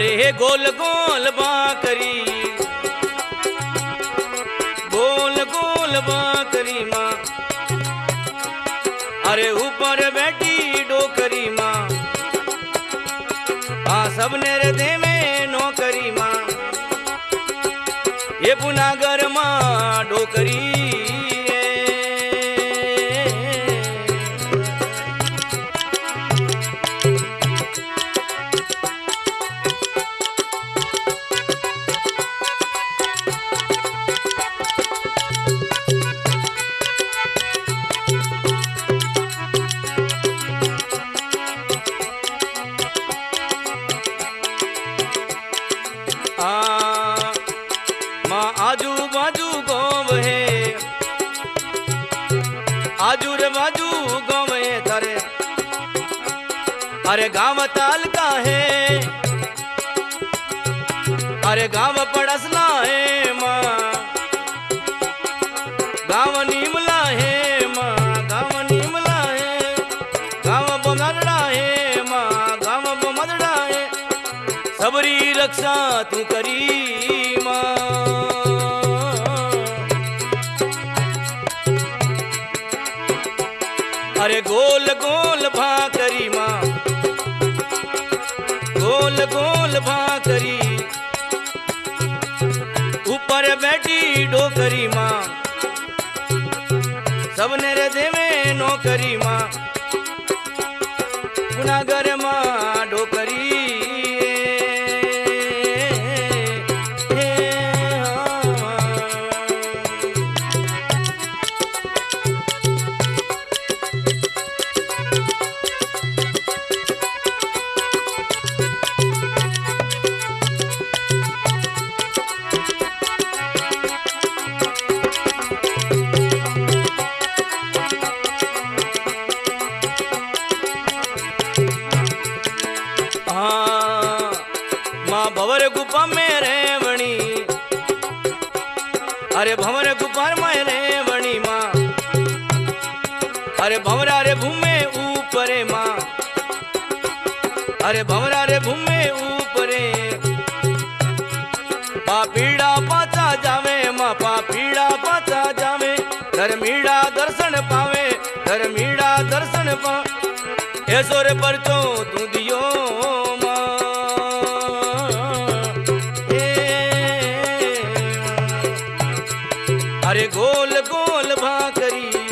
अरे गोल गोल बाकरी। गोल गोल बाकरी माँ। अरे ऊपर बैठी डोकरी माँ। हाँ सबने रे दे में नौकरी माँ। ये पुनागर माँ डोकरी। आजू बाजू गाँव है। आजू रे बाजू गाँव है तारे। अरे गाँव ताल का है। अरे गाँव पड़सला है माँ। गाँव नीमला है गाँव नीमला है। गाँव बमदड़ा है। सबरी रक्षा तू करी। अरे गोल गोल भाकरी माँ। गोल गोल भाकरी। ऊपर बैठी डोकरी माँ। सबने रे देवे नौकरी माँ। भंवर गुफा में रेवणी माँ। अरे भंवरा रे भूमे ऊपरे माँ। अरे भंवरा रे भूमे ऊपरे। पापीड़ा पाचा जावे, माँ पापीड़ा पाचा जावे। धर्मीड़ा दर्शन पावे धर्मीड़ा दर्शन पा। ऐसो रे परचो तू दियो गोल गोल भाकरी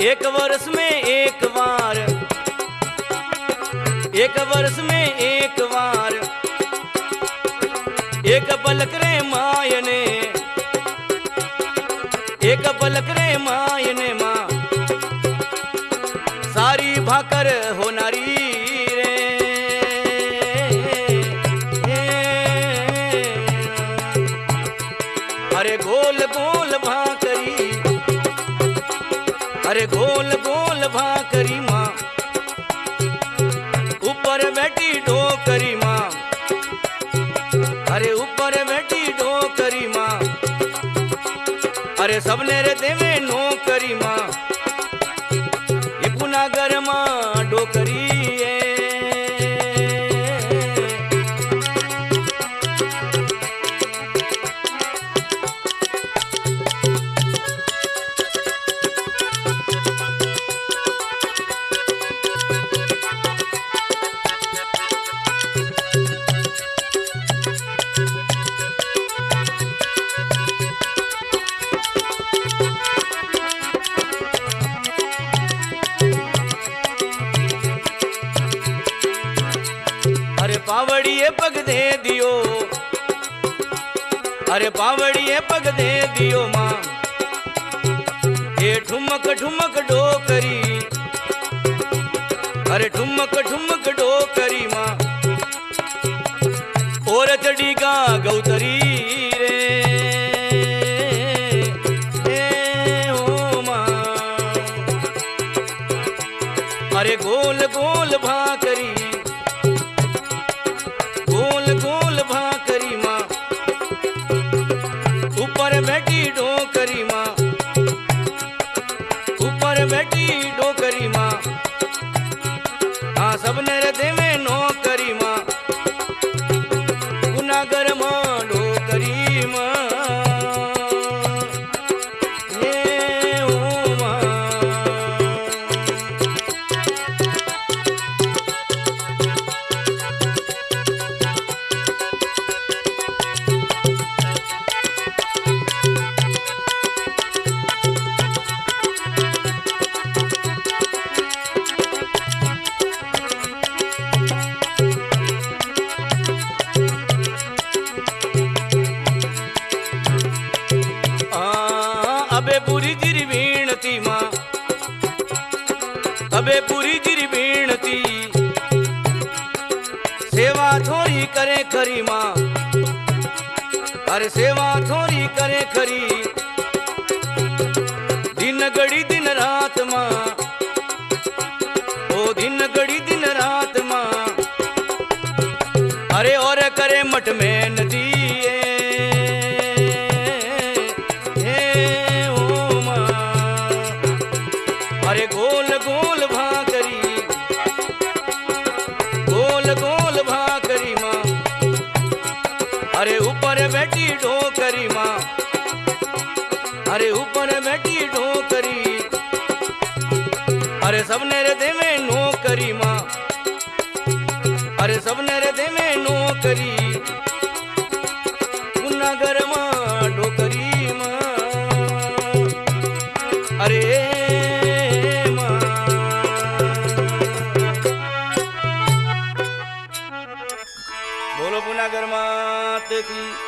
एक वर्ष में एक बार। एक वर्ष में एक बार। एक पलक रे मायने। एक पलक रे मायने माँ अरे गोल गोल भाकरी माँ। ऊपर बैठी ढोकरी माँ। अरे ऊपर बैठी ढोकरी माँ। अरे सबने रे देवे नौकरी माँ। पग दे दियो। अरे पावड़िए पग दे दियो माँ। ये ठुमक ठुमक डोकरी। अरे ठुमक ठुमक डो करी माँ। और चढ़ी गा गौतरी अबे पूरी जिरी वीणती माँ। अबे पूरी जिरी वीणती। सेवा थोड़ी करे खरी माँ। अरे सेवा थोड़ी करे खरी। दिन घड़ी दिन रात माँ। ओ दिन घड़ी दिन रात माँ। अरे और करे मठ में અરે ઉપર બેઠી ઢોકરી અરે સબને રે દેવે નોકરી માં અરે સબને રે દેવે નોકરી. ગુનાગરમાં ડોકરી માં અરે બોલો પુનાગર માત કી.